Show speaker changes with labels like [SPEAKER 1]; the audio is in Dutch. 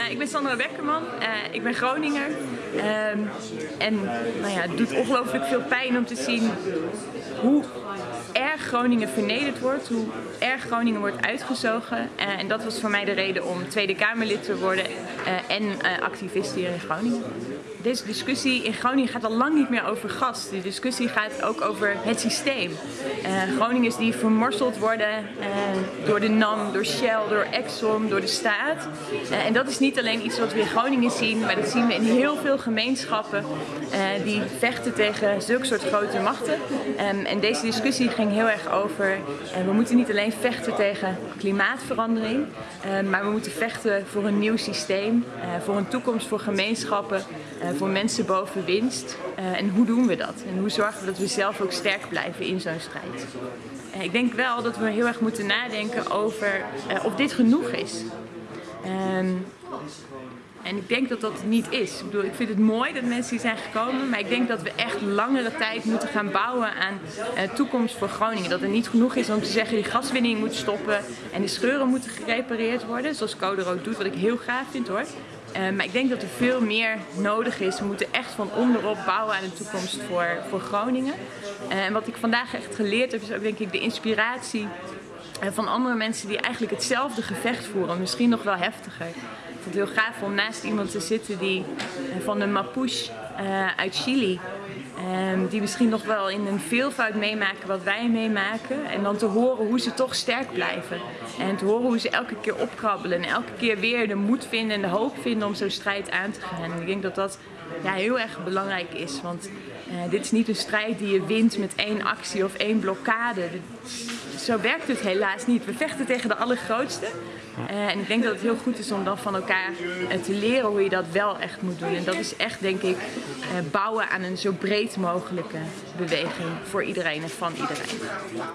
[SPEAKER 1] Uh, ik ben Sandra Bekkerman, uh, ik ben Groninger. Um, en nou ja, het doet ongelooflijk veel pijn om te zien hoe erg Groningen vernederd wordt, hoe erg Groningen wordt uitgezogen. Uh, en dat was voor mij de reden om Tweede Kamerlid te worden en activist hier in Groningen. Deze discussie in Groningen gaat al lang niet meer over gas. De discussie gaat ook over het systeem. Groningers die vermorseld worden door de NAM, door Shell, door Exxon, door de staat. en dat is niet alleen iets wat we in Groningen zien, maar dat zien we in heel veel gemeenschappen die vechten tegen zulke soort grote machten. Um, en deze discussie ging heel erg over, uh, we moeten niet alleen vechten tegen klimaatverandering, uh, maar we moeten vechten voor een nieuw systeem, voor een toekomst voor gemeenschappen, voor mensen boven winst. en hoe doen we dat? En hoe zorgen we dat we zelf ook sterk blijven in zo'n strijd? ik denk wel dat we heel erg moeten nadenken over of dit genoeg is. Um, en ik denk dat dat niet is. Ik, bedoel, ik vind het mooi dat mensen hier zijn gekomen, maar ik denk dat we echt langere tijd moeten gaan bouwen aan uh, toekomst voor Groningen. Dat er niet genoeg is om te zeggen die gaswinning moet stoppen en de scheuren moeten gerepareerd worden, zoals Code Rood doet, wat ik heel gaaf vind hoor. Uh, maar ik denk dat er veel meer nodig is. We moeten echt van onderop bouwen aan een toekomst voor, voor Groningen. Uh, en wat ik vandaag echt geleerd heb, is ook denk ik de inspiratie van andere mensen die eigenlijk hetzelfde gevecht voeren, misschien nog wel heftiger. Ik vond het heel gaaf om naast iemand te zitten die van de Mapuche uit Chili, um, die misschien nog wel in een veelvoud meemaken wat wij meemaken. En dan te horen hoe ze toch sterk blijven. En te horen hoe ze elke keer opkrabbelen en elke keer weer de moed vinden en de hoop vinden om zo'n strijd aan te gaan. En ik denk dat dat ja, heel erg belangrijk is. Want uh, dit is niet een strijd die je wint met één actie of één blokkade. Zo werkt het helaas niet. We vechten tegen de allergrootste. Uh, en ik denk dat het heel goed is om dan van elkaar uh, te leren hoe je dat wel echt moet doen. En dat is echt, denk ik, bouwen aan een zo breed mogelijke beweging voor iedereen en van iedereen.